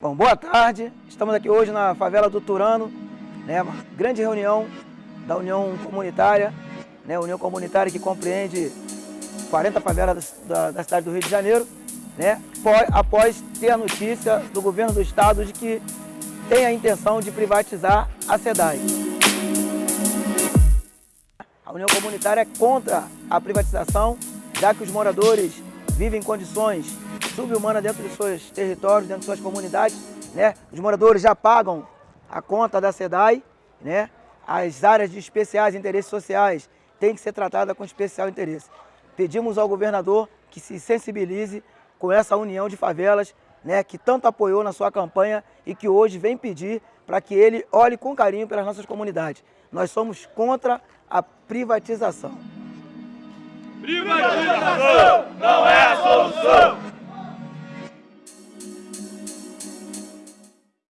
Bom, boa tarde. Estamos aqui hoje na favela do Turano, né, uma grande reunião da União Comunitária, né, União Comunitária que compreende 40 favelas da, da cidade do Rio de Janeiro, né, após ter a notícia do governo do estado de que tem a intenção de privatizar a SEDAI. A União Comunitária é contra a privatização, já que os moradores vivem em condições subhumana dentro dos seus territórios, dentro de suas comunidades. Né? Os moradores já pagam a conta da SEDAI, né? as áreas de especiais interesses sociais têm que ser tratadas com especial interesse. Pedimos ao governador que se sensibilize com essa união de favelas, né, que tanto apoiou na sua campanha e que hoje vem pedir para que ele olhe com carinho pelas nossas comunidades. Nós somos contra a privatização. Privatização não!